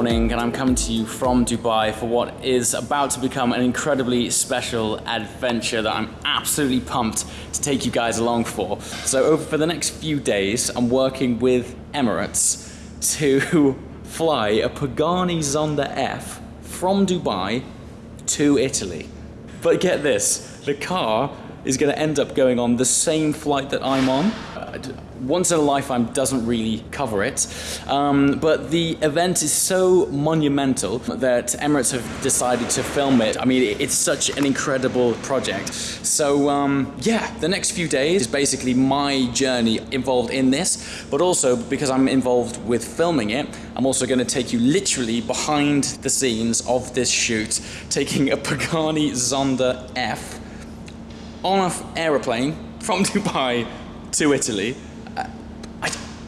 5 a.m. in the morning, and I'm coming to you from Dubai for what is about to become an incredibly special adventure that I'm absolutely pumped to take you guys along for. So, over for the next few days, I'm working with Emirates to fly a Pagani Zonda F from Dubai to Italy. But get this, the car is going to end up going on the same flight that I'm on. Uh, Once in a lifetime doesn't really cover it, um, but the event is so monumental that Emirates have decided to film it. I mean, it's such an incredible project. So um, yeah, the next few days is basically my journey involved in this, but also because I'm involved with filming it, I'm also going to take you literally behind the scenes of this shoot, taking a Pagani Zonda F on an aeroplane from Dubai to Italy.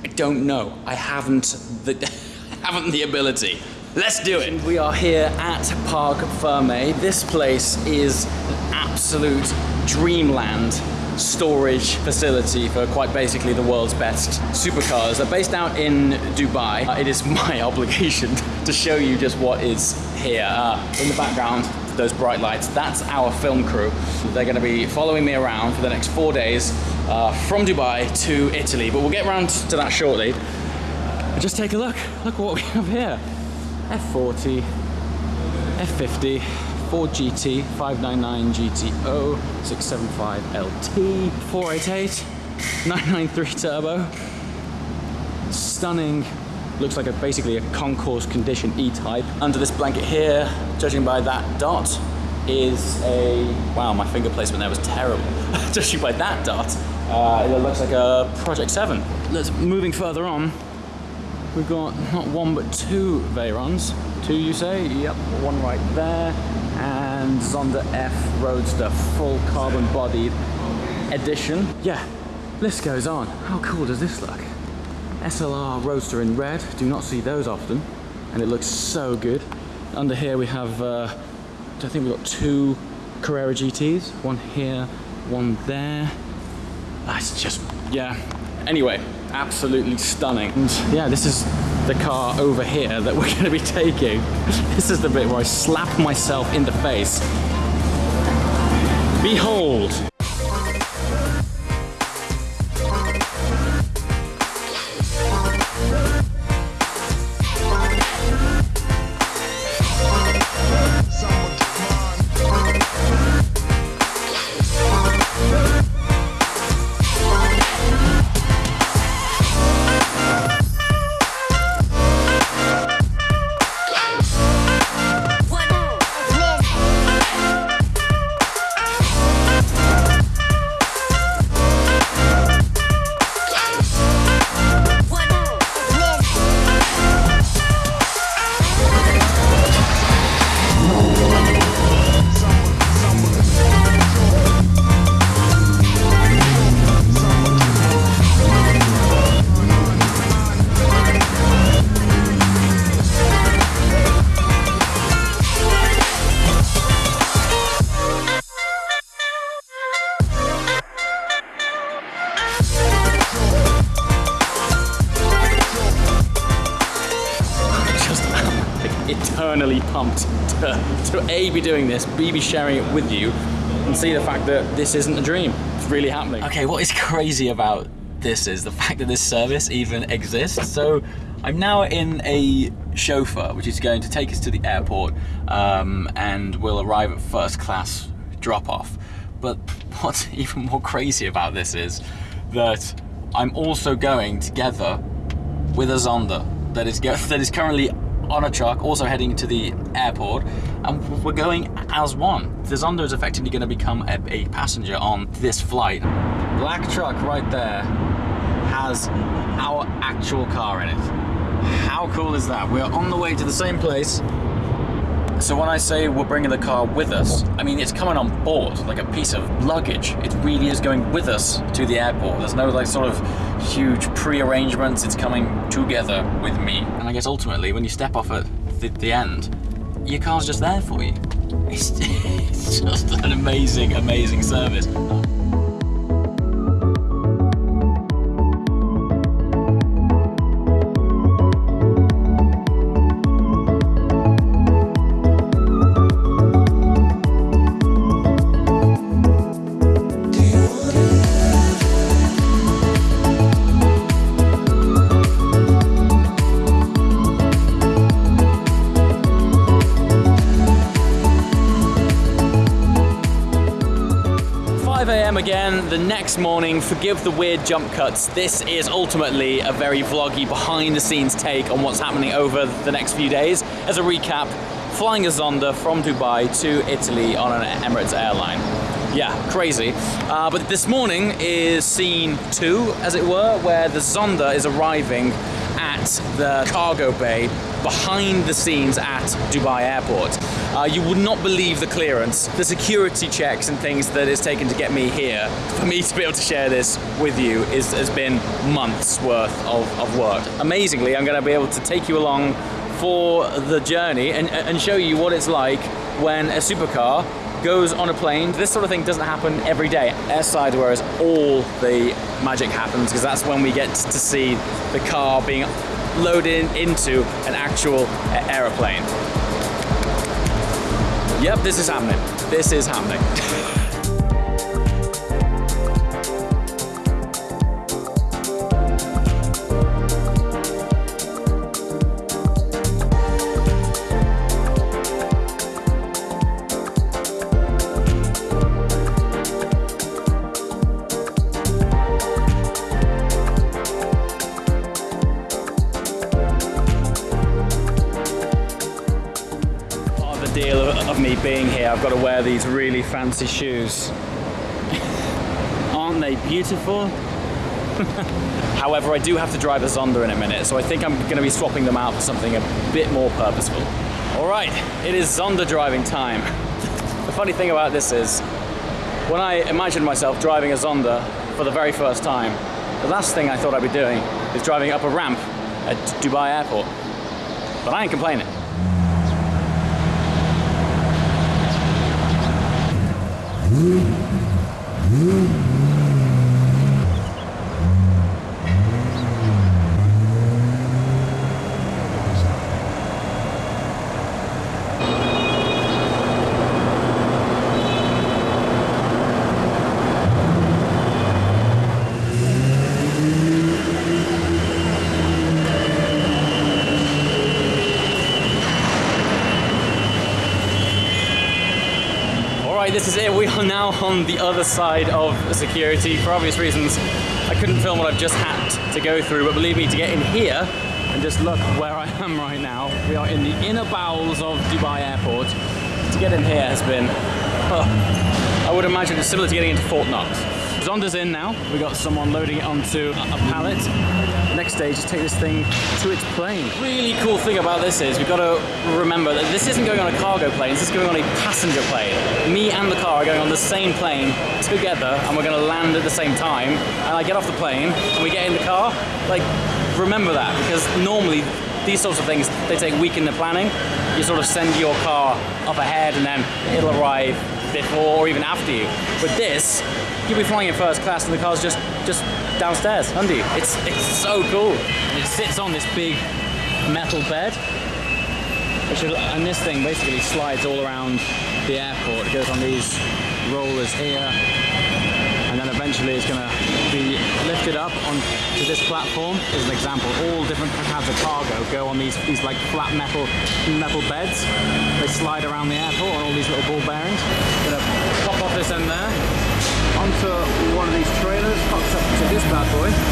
I, I don't know. I haven't the haven't the ability. Let's do it. We are here at Parc Ferme. This place is an absolute dreamland storage facility for quite basically the world's best supercars. They're based out in Dubai. Uh, it is my obligation to show you just what is here. Uh, in the background, those bright lights, that's our film crew. They're gonna be following me around for the next four days uh, from Dubai to Italy, but we'll get around to that shortly. just take a look, look what we have here. F40, F50, Ford GT, 599 GTO, 675 LT, 488, 993 turbo. Stunning looks like a basically a concours condition E-type. Under this blanket here, judging by that dot, is a, wow, my finger placement there was terrible. judging by that dot, uh, it looks like a Project 7. Let's, moving further on, we've got not one but two Veyrons. Two you say? Yep, one right there. And Zonda F Roadster full carbon bodied edition. Yeah, list goes on. How cool does this look? SLR Roadster in red, do not see those often, and it looks so good. Under here we have, uh, I think we've got two Carrera GTs, one here, one there. That's just, yeah. Anyway, absolutely stunning. And yeah, this is the car over here that we're gonna be taking. This is the bit where I slap myself in the face. Behold, A, be doing this, B, be sharing it with you, and see the fact that this isn't a dream. It's really happening. Okay, what is crazy about this is the fact that this service even exists. So I'm now in a chauffeur, which is going to take us to the airport, um, and we'll arrive at first class drop off. But what's even more crazy about this is that I'm also going together with a Zonda that is, that is currently on a truck, also heading to the airport, and we're going as one. The Zonda is effectively going to become a, a passenger on this flight. Black truck right there has our actual car in it. How cool is that? We're on the way to the same place so when I say we're bringing the car with us, I mean it's coming on board like a piece of luggage. It really is going with us to the airport. There's no like sort of huge pre-arrangements. It's coming together with me. And I guess ultimately when you step off at the, the end, your car's just there for you. It's, it's just an amazing, amazing service. Next morning. Forgive the weird jump cuts. This is ultimately a very vloggy behind the scenes take on what's happening over the next few days. As a recap, flying a Zonda from Dubai to Italy on an Emirates airline. Yeah, crazy. Uh, but this morning is scene two, as it were, where the Zonda is arriving at the cargo bay behind the scenes at Dubai Airport. Uh, you would not believe the clearance, the security checks and things that it's taken to get me here. For me to be able to share this with you is, has been months worth of, of work. Amazingly, I'm going to be able to take you along for the journey and, and show you what it's like when a supercar goes on a plane. This sort of thing doesn't happen every day. Airside, whereas all the magic happens because that's when we get to see the car being loaded into an actual aeroplane. Yep, this is happening. This is happening. I've got to wear these really fancy shoes. Aren't they beautiful? However, I do have to drive a Zonda in a minute, so I think I'm going to be swapping them out for something a bit more purposeful. All right, it is Zonda driving time. the funny thing about this is, when I imagined myself driving a Zonda for the very first time, the last thing I thought I'd be doing is driving up a ramp at Dubai Airport. But I ain't complaining. This is it. Now on the other side of security. For obvious reasons, I couldn't film what I've just had to go through, but believe me, to get in here and just look where I am right now, we are in the inner bowels of Dubai Airport. To get in here has been, oh, I would imagine it's similar to getting into Fort Knox. Zonda's in now. We got someone loading it onto a pallet. Next stage is take this thing to its plane. Really cool thing about this is we've got to remember that this isn't going on a cargo plane, this is going on a passenger plane. Me and the car are going on the same plane together and we're going to land at the same time. And I get off the plane and we get in the car. Like, remember that because normally these sorts of things, they take week in the planning. You sort of send your car up ahead and then it'll arrive before or even after you. But this, you'll be flying in first class and the car's just just downstairs under you. It's it's so cool. And it sits on this big metal bed. Which and this thing basically slides all around the airport. It goes on these rollers here and then eventually it's going to be lifted up onto this platform as an example. All different kinds of cargo go on these these like flat metal metal beds. They slide around the airport on all these little ball bearings. Gonna pop off this end there onto one of these trailers, hooks up to this bad boy.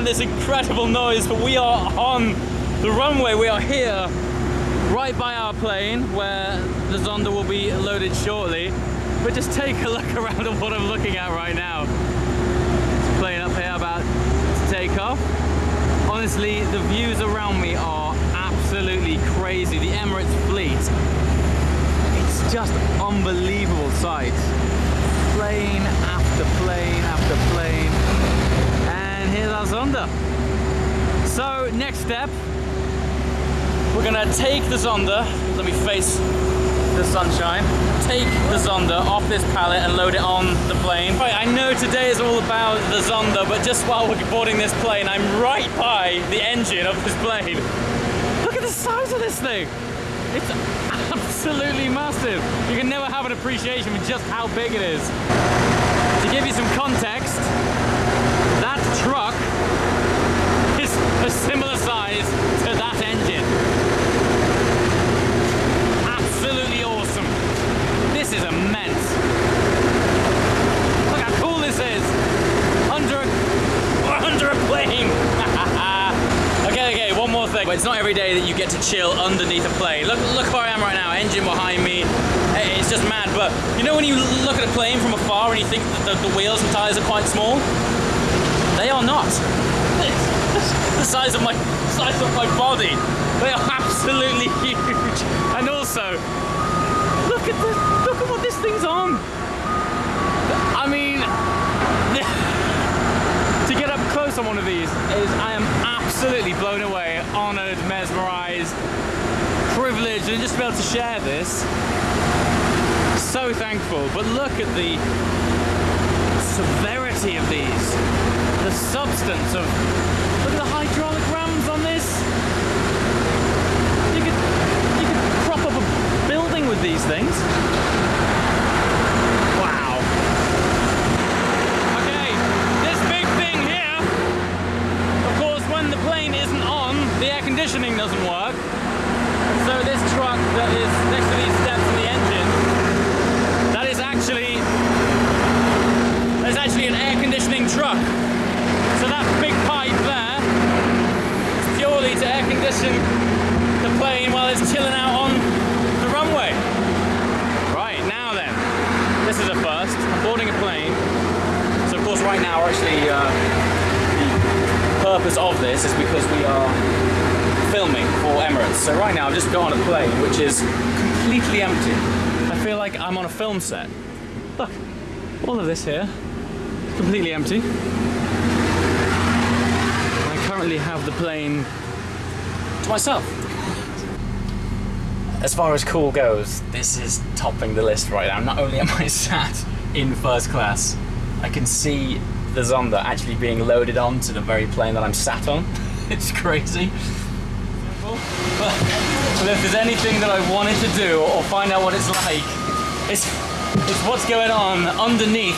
Behind me and this incredible noise, but we are on the runway. We are here, right by our plane, where the Zonda will be loaded shortly. But just take a look around at what I'm looking at right now. This plane up here about to take off. Honestly, the views around me are absolutely crazy. The Emirates fleet, it's just unbelievable sight. Plane after plane after plane. Here's our Zonda. So next step, we're gonna take the Zonda. Let me face the sunshine. Take the Zonda off this pallet and load it on the plane. Right, I know today is all about the Zonda, but just while we're boarding this plane, I'm right by the engine of this plane. Look at the size of this thing. It's absolutely massive. You can never have an appreciation for just how big it is. To give you some context, that truck is a size to that engine. Absolutely awesome. This is immense. Look how cool this is. Under a, under a plane. okay, okay, one more thing. But It's not every day that you get to chill underneath a plane. Look, look where I am right now. Engine behind me. It's just mad. But you know when you look at a plane from afar and you think that the, the wheels and tires are quite small? They are not. The size of my size of my body. They are absolutely huge. And also, look at this. look at what this thing's on. I mean, to get up close on one of these is I am absolutely blown away, honored, mesmerized, privileged, and just to be able to share this. So thankful. But look at the severity of these, the substance of. Look the hydraulic rams on this. You could you could prop up a building with these things. Wow. Okay, this big thing here. Of course, when the plane isn't on, the air conditioning doesn't work. So this truck that is next to these steps in the engine, that is actually there's actually an air conditioning truck. So that big pipe there is purely to air condition the plane while it's chilling out on the runway. Right, now then, this is a first. I'm boarding a plane. So of course right now actually uh, the purpose of this is because we are filming for Emirates. So right now I've just got on a plane which is completely empty. I feel like I'm on a film set. Look, all of this here completely empty. I currently have the plane to myself. As far as cool goes, this is topping the list right now. Not only am I sat in first class, I can see the Zonda actually being loaded onto the very plane that I'm sat on. it's crazy. But, if there's anything that I wanted to do or find out what it's like, it's, it's what's going on underneath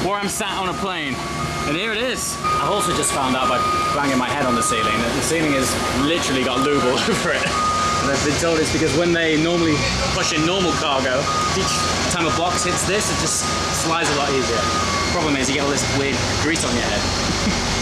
where I'm sat on a plane. And here it is. I've also just found out by banging my head on the ceiling that the ceiling has literally got lube all over it. And I've been told it's because when they normally push in normal cargo, each time a box hits this, it just slides a lot easier. Problem is you get all this weird grease on your head.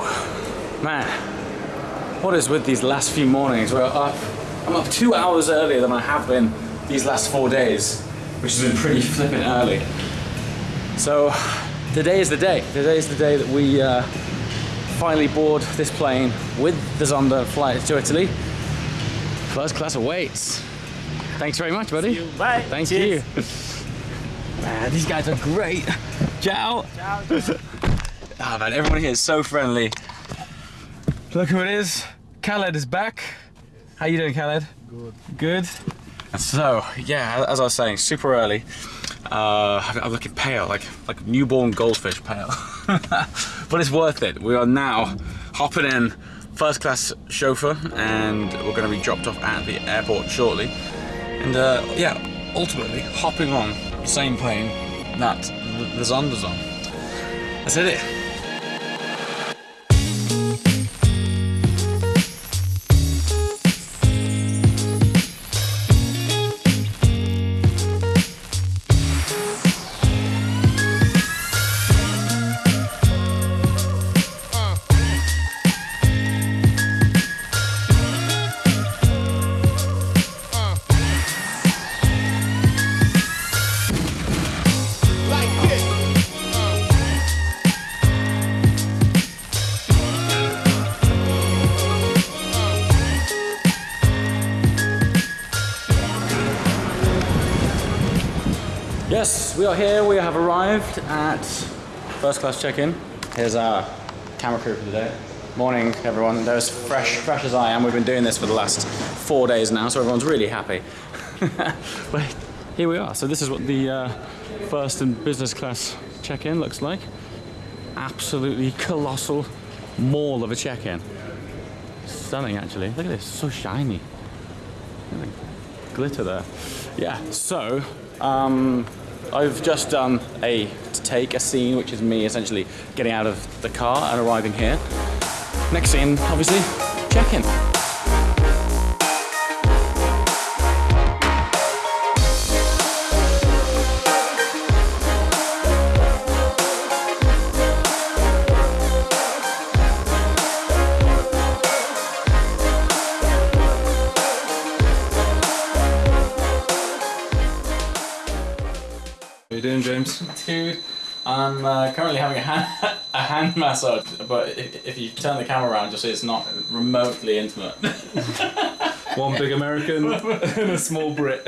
Man, what is with these last few mornings? We're up, I'm up two hours earlier than I have been these last four days, which has been pretty flipping early. So today is the day. Today is the day that we uh, finally board this plane with the Zonda flight to Italy. First class awaits. Thanks very much, buddy. you. Bye. Thank Cheers. you. Man, these guys are great. Ciao. Ciao. Ah man, everyone here is so friendly. Look who it is. Khaled is back. How you doing, Khaled? Good. Good. So, yeah, as I was saying, super early. Uh, I'm looking pale, like like newborn goldfish pale. but it's worth it. We are now hopping in first class chauffeur and we're going to be dropped off at the airport shortly. And uh, yeah, ultimately hopping on the same plane that the, the Zonda's on. That's it. Yes, we are here. We have arrived at first class check-in. Here's our camera crew for the day. Morning, everyone. They're as fresh, fresh as I am. We've been doing this for the last four days now, so everyone's really happy. but here we are. So this is what the uh, first and business class check-in looks like. Absolutely colossal mall of a check-in. Stunning, actually. Look at this, so shiny. Glitter there. Yeah. So. Um, I've just done a take, a scene, which is me essentially getting out of the car and arriving here. Next scene, obviously, check-in. You doing, James? Dude, I'm uh, currently having a hand, a hand massage, but if, if you turn the camera around, you'll see it's not remotely intimate. One big American and a small Brit.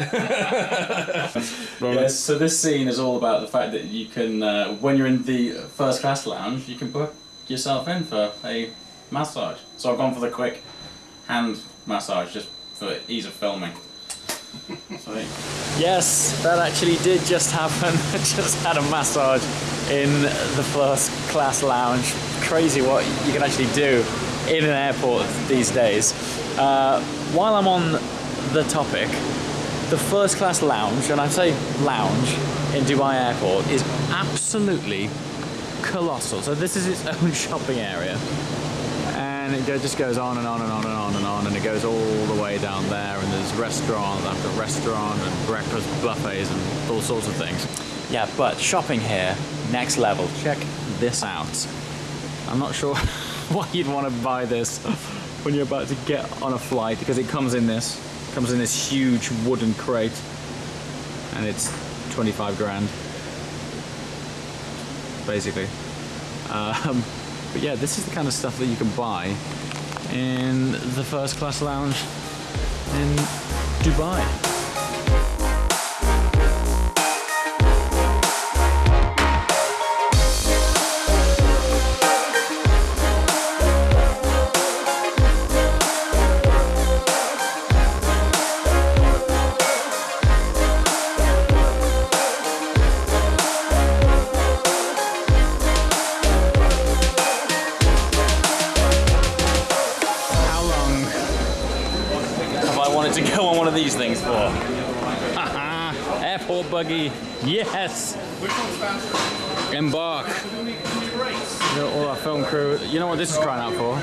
yes, so this scene is all about the fact that you can, uh, when you're in the first class lounge, you can book yourself in for a massage. So I've gone for the quick hand massage just for ease of filming. Sweet. Yes, that actually did just happen. Just had a massage in the first class lounge. Crazy what you can actually do in an airport these days. Uh, while I'm on the topic, the first class lounge, and I say lounge in Dubai Airport, is absolutely colossal. So this is its own shopping area. And it just goes on and on and on and on and on, and it goes all the way down there. And there's restaurant after restaurant, and breakfast buffets, and all sorts of things. Yeah, but shopping here, next level. Check this out. I'm not sure why you'd want to buy this when you're about to get on a flight because it comes in this, comes in this huge wooden crate, and it's 25 grand, basically. Um, but yeah, this is the kind of stuff that you can buy in the first class lounge in Dubai. Buggy, yes! Embark. You know, all our film crew. You know what this is crying out for?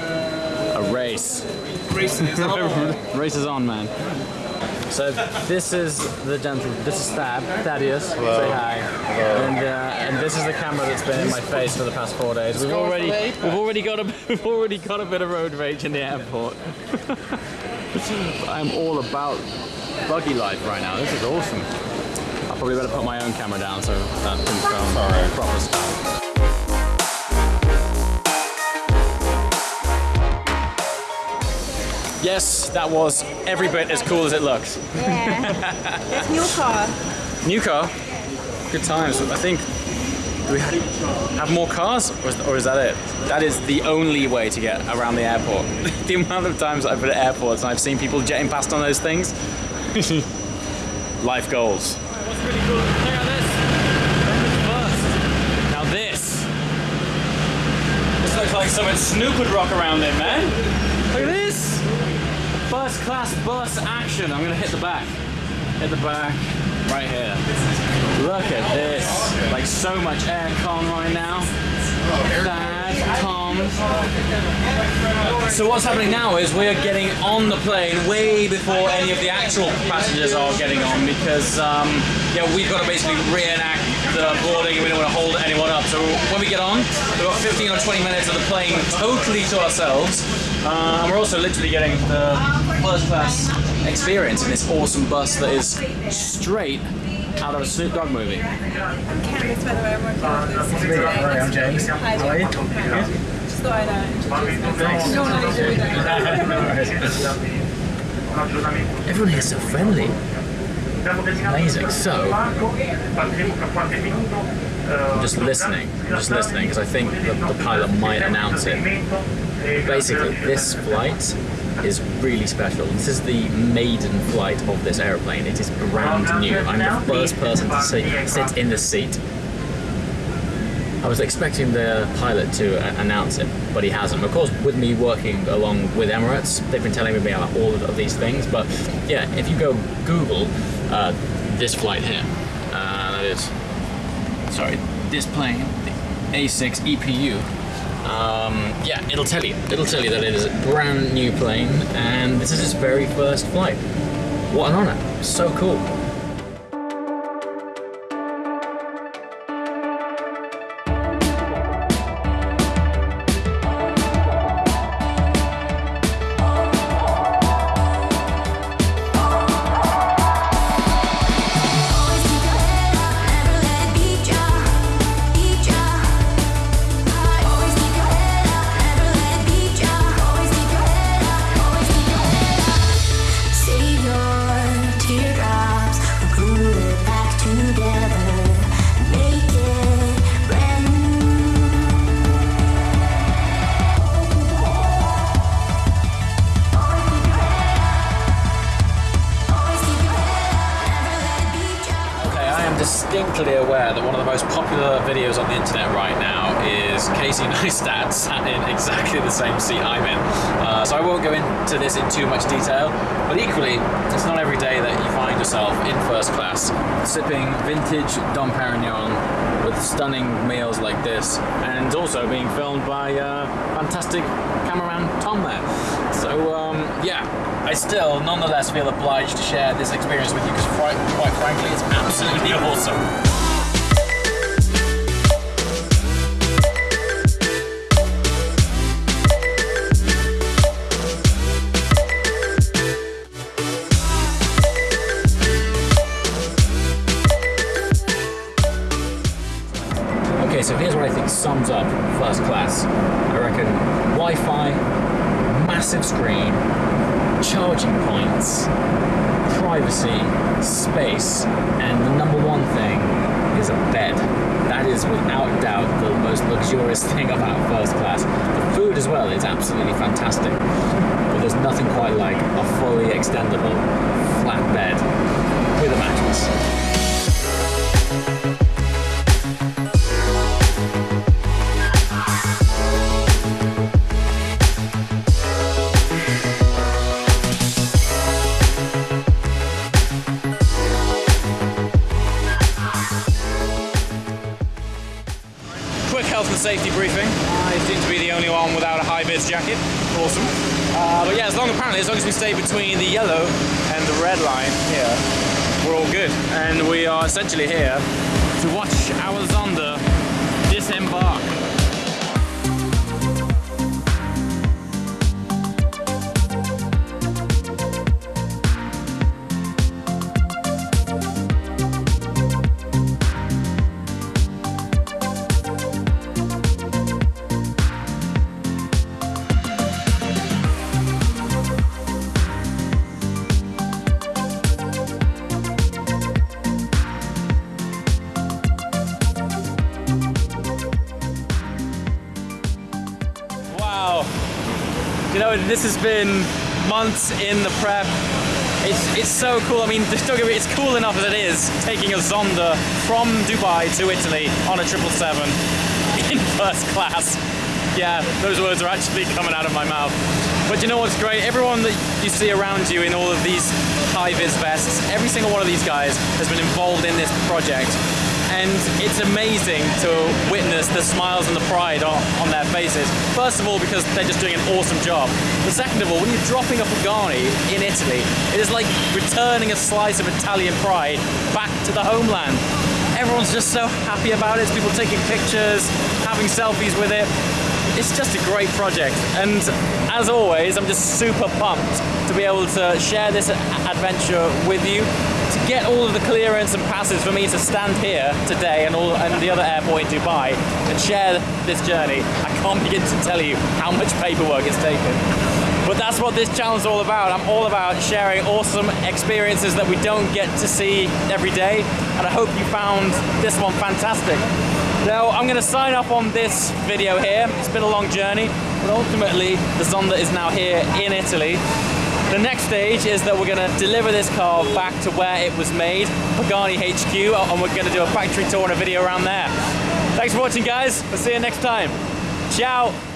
A race. Race is on, man. So this is the gentleman. This is Thad. Thaddeus. Say hi. And uh, and this is the camera that's been in my face for the past four days. We've already we've already got a we've already got a bit of road rage in the airport. I'm all about buggy life right now. This is awesome. I'll probably better put my own camera down so that can film proper stuff. Yes, that was every bit as cool as it looked. Yeah. There's new car. New car, good times. I think. Do we have more cars, or is, or is that it? That is the only way to get around the airport. the amount of times I've been at airports and I've seen people jetting past on those things. Life goals. Really cool? Check out this. First. Now this. This looks like something Snoop would rock around in, man. Look at this. First class bus action. I'm gonna hit the back. Hit the back. Right here. Look at this. Like so much aircon right now. Tom. So what's happening now is we're getting on the plane way before any of the actual passengers are getting on because um, yeah, we've got to basically reenact the boarding and we don't want to hold anyone up. So when we get on, we've got 15 or 20 minutes of the plane totally to ourselves. Uh, and we're also literally getting the first class experience in this awesome bus that is straight out of a Snoop Dogg movie. Candace, by the way, I'm working with this today. Hi, I'm James. Hi, How are you? Just thought I'd uh, introduce myself. You don't know to do that. Everyone here is so friendly. Amazing. So, I'm just listening. I'm just listening because I think the, the pilot might announce it. Basically, this flight is really special. This is the maiden flight of this aeroplane. It is brand new. I'm the first person to sit, sit in the seat. I was expecting the pilot to uh, announce it, but he hasn't. Of course, with me working along with Emirates, they've been telling me about all of these things. But yeah, if you go Google uh, this flight here, uh, that is, sorry, this plane, the A6 EPU. Um, yeah, it'll tell you. It'll tell you that it is a brand new plane, and this is its very first flight. What an honor! So cool. Yeah, I still nonetheless feel obliged to share this experience with you because quite, quite frankly, it's absolutely awesome. Okay, so here's what I think sums up first class. I reckon Wi-Fi, massive screen, charging points, privacy, space, and the number one thing is a bed. That is without doubt the most luxurious thing about first class. The food as well is absolutely fantastic, but there's nothing quite like a fully extendable flat bed with a mattress. Vis jacket. Awesome. Uh, but yeah, as long apparently as long as we stay between the yellow and the red line here, we're all good. And we are essentially here to watch our know, this has been months in the prep. It's, it's so cool. I mean, don't me, it's cool enough as it is taking a Zonda from Dubai to Italy on a 777 in first class. Yeah, those words are actually coming out of my mouth. But you know what's great? Everyone that you see around you in all of these high vis vests, every single one of these guys has been involved in this project. And it's amazing to witness the smiles and the pride on, on their faces. First of all, because they're just doing an awesome job. But second of all, when you're dropping a Pagani in Italy, it is like returning a slice of Italian pride back to the homeland. Everyone's just so happy about it. People taking pictures, having selfies with it. It's just a great project. And as always, I'm just super pumped to be able to share this adventure with you. To get all of the clearance and passes for me to stand here today and all and the other airport in Dubai and share this journey, I can't begin to tell you how much paperwork it's taken. But that's what this channel is all about. I'm all about sharing awesome experiences that we don't get to see every day. And I hope you found this one fantastic. Now, I'm going to sign off on this video here. It's been a long journey, but ultimately, the Zonda is now here in Italy. The next stage is that we're going to deliver this car back to where it was made, Pagani HQ, and we're going to do a factory tour and a video around there. Thanks for watching, guys. We'll see you next time. Ciao.